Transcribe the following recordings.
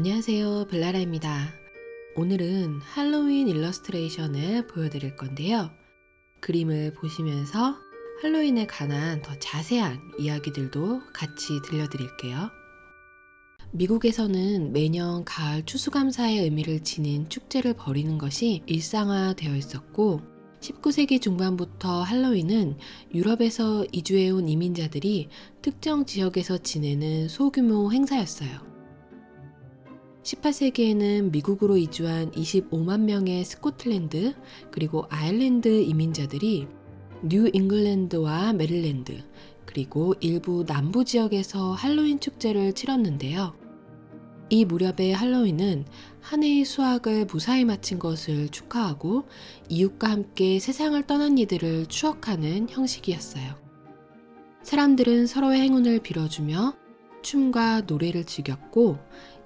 안녕하세요. 블라라입니다. 오늘은 할로윈 일러스트레이션을 보여드릴 건데요. 그림을 보시면서 할로윈에 관한 더 자세한 이야기들도 같이 들려드릴게요. 미국에서는 매년 가을 추수감사의 의미를 지닌 축제를 벌이는 것이 일상화되어 있었고 19세기 중반부터 할로윈은 유럽에서 이주해온 이민자들이 특정 지역에서 지내는 소규모 행사였어요. 18세기에는 미국으로 이주한 25만 명의 스코틀랜드 그리고 아일랜드 이민자들이 뉴 잉글랜드와 메릴랜드 그리고 일부 남부 지역에서 할로윈 축제를 치렀는데요. 이 무렵의 할로윈은 한 해의 수확을 무사히 마친 것을 축하하고 이웃과 함께 세상을 떠난 이들을 추억하는 형식이었어요. 사람들은 서로의 행운을 빌어주며 춤과 노래를 즐겼고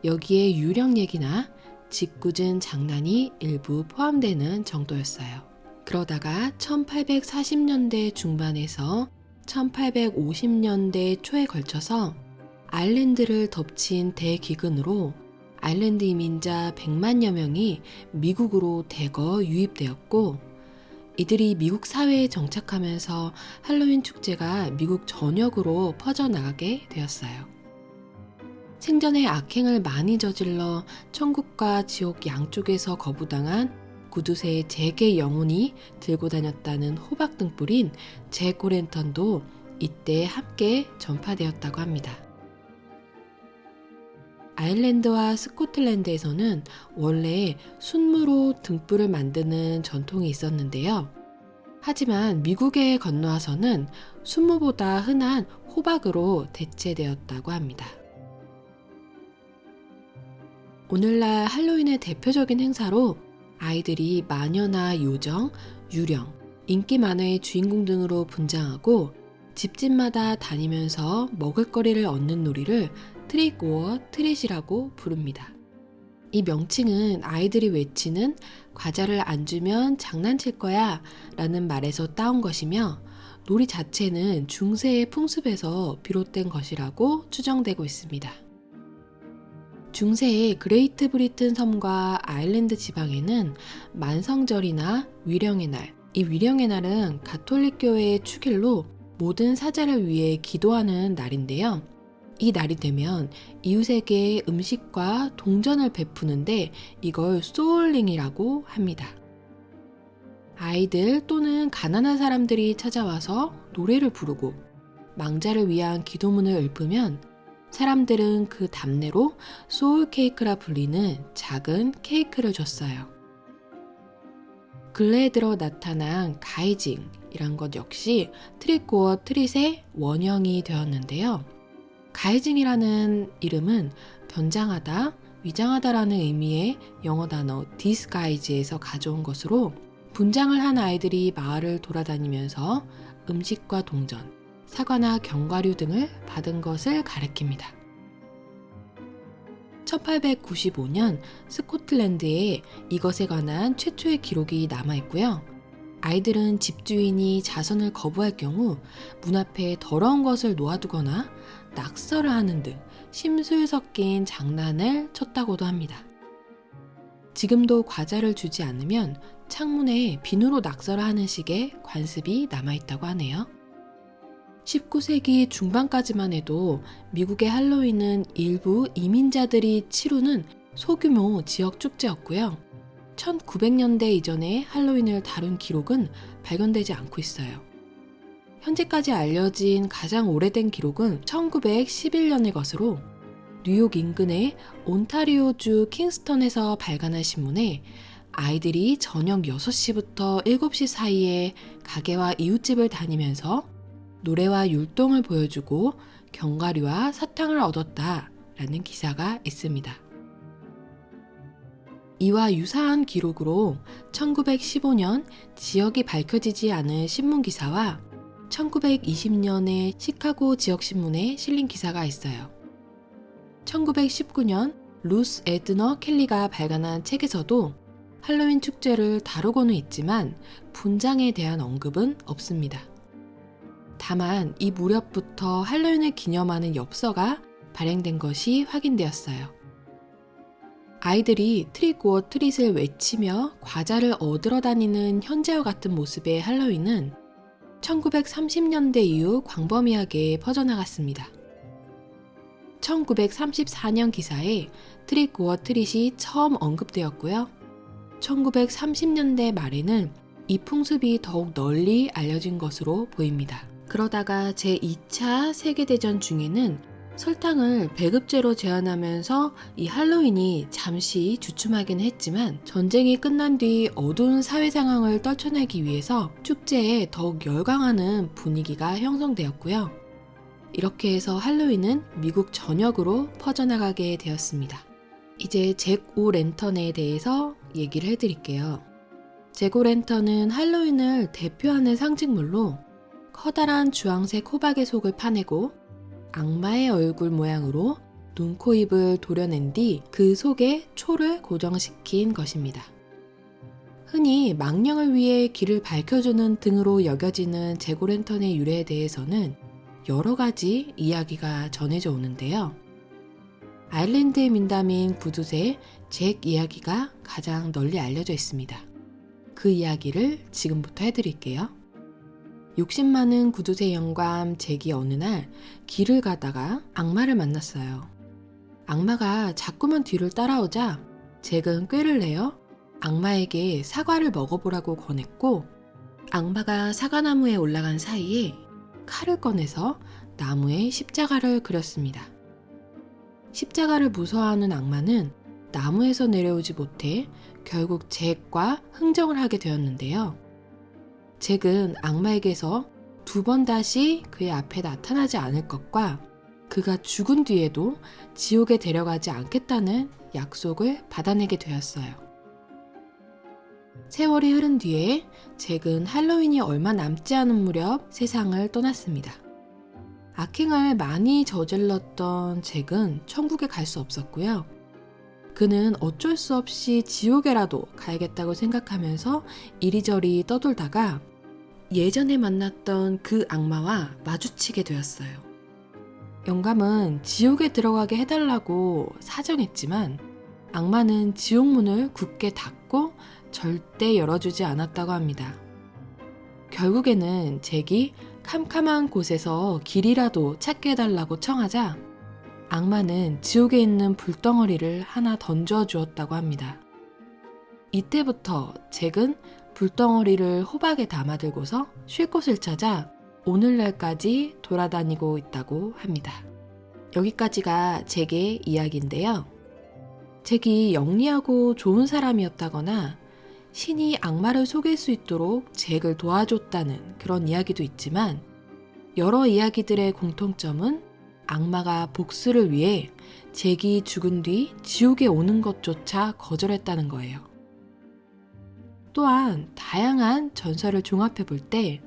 여기에 유령 얘기나 짓궂은 장난이 일부 포함되는 정도였어요. 그러다가 1840년대 중반에서 1850년대 초에 걸쳐서 아일랜드를 덮친 대기근으로 아일랜드 이민자 100만여 명이 미국으로 대거 유입되었고 이들이 미국 사회에 정착하면서 할로윈 축제가 미국 전역으로 퍼져나가게 되었어요. 생전에 악행을 많이 저질러 천국과 지옥 양쪽에서 거부당한 구두쇠의 제게 영혼이 들고 다녔다는 호박 등불인 제코랜턴도 이때 함께 전파되었다고 합니다. 아일랜드와 스코틀랜드에서는 원래 순무로 등불을 만드는 전통이 있었는데요. 하지만 미국에 건너와서는 순무보다 흔한 호박으로 대체되었다고 합니다. 오늘날 할로윈의 대표적인 행사로 아이들이 마녀나 요정, 유령, 인기 만화의 주인공 등으로 분장하고 집집마다 다니면서 먹을거리를 얻는 놀이를 trick or treat이라고 부릅니다. 이 명칭은 아이들이 외치는 과자를 안 주면 장난칠 거야 라는 말에서 따온 것이며 놀이 자체는 중세의 풍습에서 비롯된 것이라고 추정되고 있습니다. 중세의 그레이트 브리튼 섬과 아일랜드 지방에는 만성절이나 위령의 날, 이 위령의 날은 가톨릭 교회의 축일로 모든 사자를 위해 기도하는 날인데요. 이 날이 되면 이웃에게 음식과 동전을 베푸는데 이걸 souling이라고 합니다. 아이들 또는 가난한 사람들이 찾아와서 노래를 부르고 망자를 위한 기도문을 읊으면 사람들은 그 답례로 soul cake라 불리는 작은 케이크를 줬어요. 근래에 들어 나타난 가이징이란 것 역시 트릿고어 트릿의 원형이 되었는데요. 가이징이라는 이름은 변장하다, 위장하다라는 의미의 영어 단어 disguise에서 가져온 것으로 분장을 한 아이들이 마을을 돌아다니면서 음식과 동전, 사과나 견과류 등을 받은 것을 가리킵니다. 1895년 스코틀랜드에 이것에 관한 최초의 기록이 남아 있고요. 아이들은 집주인이 자선을 거부할 경우 문 앞에 더러운 것을 놓아두거나 낙서를 하는 등 심술 섞인 장난을 쳤다고도 합니다. 지금도 과자를 주지 않으면 창문에 비누로 낙서를 하는 식의 관습이 남아있다고 하네요. 19세기 중반까지만 해도 미국의 할로윈은 일부 이민자들이 치르는 소규모 지역 축제였고요. 1900년대 이전에 할로윈을 다룬 기록은 발견되지 않고 있어요. 현재까지 알려진 가장 오래된 기록은 1911년의 것으로 뉴욕 인근의 온타리오주 킹스턴에서 발간한 신문에 아이들이 저녁 6시부터 7시 사이에 가게와 이웃집을 다니면서 노래와 율동을 보여주고 견과류와 사탕을 얻었다 라는 기사가 있습니다. 이와 유사한 기록으로 1915년 지역이 밝혀지지 않은 신문기사와 1920년의 시카고 지역신문에 실린 기사가 있어요. 1919년 루스 에드너 켈리가 발간한 책에서도 할로윈 축제를 다루고는 있지만 분장에 대한 언급은 없습니다. 다만 이 무렵부터 할로윈을 기념하는 엽서가 발행된 것이 확인되었어요. 아이들이 trick or treat을 외치며 과자를 얻으러 다니는 현재와 같은 모습의 할로윈은 1930년대 이후 광범위하게 퍼져나갔습니다. 1934년 기사에 trick or treat이 처음 언급되었고요. 1930년대 말에는 이 풍습이 더욱 널리 알려진 것으로 보입니다. 그러다가 제2차 세계대전 중에는 설탕을 배급제로 제한하면서 이 할로윈이 잠시 주춤하긴 했지만 전쟁이 끝난 뒤 어두운 사회 상황을 떨쳐내기 위해서 축제에 더욱 열광하는 분위기가 형성되었고요. 이렇게 해서 할로윈은 미국 전역으로 퍼져나가게 되었습니다. 이제 잭 오 랜턴에 대해서 얘기를 해드릴게요. 잭 오 랜턴은 할로윈을 대표하는 상징물로 커다란 주황색 호박의 속을 파내고 악마의 얼굴 모양으로 눈, 코, 입을 도려낸 뒤 그 속에 초를 고정시킨 것입니다. 흔히 망령을 위해 길을 밝혀주는 등으로 여겨지는 제고랜턴의 유래에 대해서는 여러 가지 이야기가 전해져 오는데요. 아일랜드의 민담인 구두쇠 잭 이야기가 가장 널리 알려져 있습니다. 그 이야기를 지금부터 해드릴게요. 욕심 많은 구두쇠 영감 잭이 어느 날 길을 가다가 악마를 만났어요. 악마가 자꾸만 뒤를 따라오자 잭은 꾀를 내어 악마에게 사과를 먹어보라고 권했고 악마가 사과나무에 올라간 사이에 칼을 꺼내서 나무에 십자가를 그렸습니다. 십자가를 무서워하는 악마는 나무에서 내려오지 못해 결국 잭과 흥정을 하게 되었는데요. 잭은 악마에게서 두 번 다시 그의 앞에 나타나지 않을 것과 그가 죽은 뒤에도 지옥에 데려가지 않겠다는 약속을 받아내게 되었어요. 세월이 흐른 뒤에 잭은 할로윈이 얼마 남지 않은 무렵 세상을 떠났습니다. 악행을 많이 저질렀던 잭은 천국에 갈 수 없었고요. 그는 어쩔 수 없이 지옥에라도 가야겠다고 생각하면서 이리저리 떠돌다가 예전에 만났던 그 악마와 마주치게 되었어요. 영감은 지옥에 들어가게 해달라고 사정했지만 악마는 지옥문을 굳게 닫고 절대 열어주지 않았다고 합니다. 결국에는 잭이 캄캄한 곳에서 길이라도 찾게 해달라고 청하자 악마는 지옥에 있는 불덩어리를 하나 던져 주었다고 합니다. 이때부터 잭은 불덩어리를 호박에 담아들고서 쉴 곳을 찾아 오늘날까지 돌아다니고 있다고 합니다. 여기까지가 잭의 이야기인데요. 잭이 영리하고 좋은 사람이었다거나 신이 악마를 속일 수 있도록 잭을 도와줬다는 그런 이야기도 있지만 여러 이야기들의 공통점은 악마가 복수를 위해 잭이 죽은 뒤 지옥에 오는 것조차 거절했다는 거예요. 또한 다양한 전설을 종합해 볼 때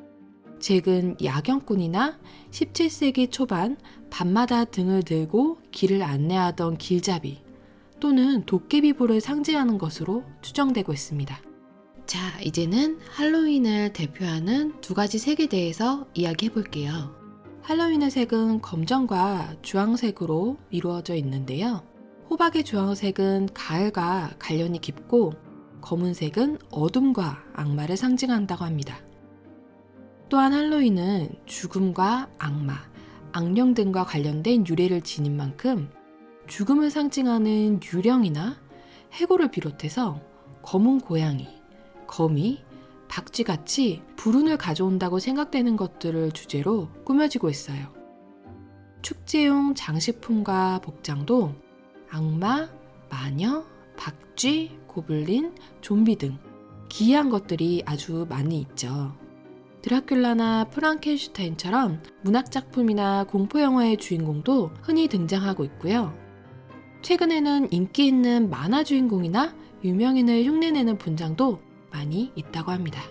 잭은 야경꾼이나 17세기 초반 밤마다 등을 들고 길을 안내하던 길잡이 또는 도깨비보를 상징하는 것으로 추정되고 있습니다. 자, 이제는 할로윈을 대표하는 두 가지 색에 대해서 이야기해 볼게요. 할로윈의 색은 검정과 주황색으로 이루어져 있는데요. 호박의 주황색은 가을과 관련이 깊고 검은색은 어둠과 악마를 상징한다고 합니다. 또한 할로윈은 죽음과 악마, 악령 등과 관련된 유래를 지닌 만큼 죽음을 상징하는 유령이나 해골을 비롯해서 검은 고양이, 거미, 박쥐같이 불운을 가져온다고 생각되는 것들을 주제로 꾸며지고 있어요. 축제용 장식품과 복장도 악마, 마녀, 박쥐, 고블린, 좀비 등 기이한 것들이 아주 많이 있죠. 드라큘라나 프랑켄슈타인처럼 문학작품이나 공포영화의 주인공도 흔히 등장하고 있고요. 최근에는 인기 있는 만화 주인공이나 유명인을 흉내내는 분장도 많이 있다고 합니다.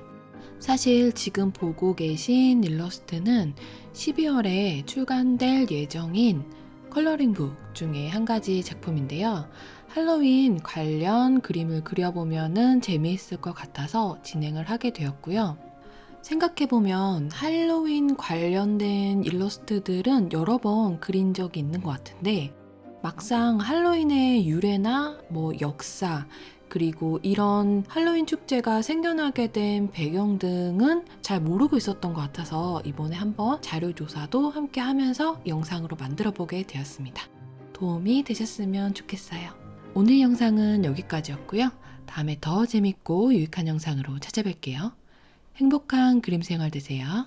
사실 지금 보고 계신 일러스트는 12월에 출간될 예정인 컬러링북 중에 한 가지 작품인데요. 할로윈 관련 그림을 그려보면 재미있을 것 같아서 진행을 하게 되었고요. 생각해보면 할로윈 관련된 일러스트들은 여러 번 그린 적이 있는 것 같은데 막상 할로윈의 유래나 뭐 역사, 그리고 이런 할로윈 축제가 생겨나게 된 배경 등은 잘 모르고 있었던 것 같아서 이번에 한번 자료조사도 함께 하면서 영상으로 만들어 보게 되었습니다. 도움이 되셨으면 좋겠어요. 오늘 영상은 여기까지였고요. 다음에 더 재밌고 유익한 영상으로 찾아뵐게요. 행복한 그림 생활 되세요.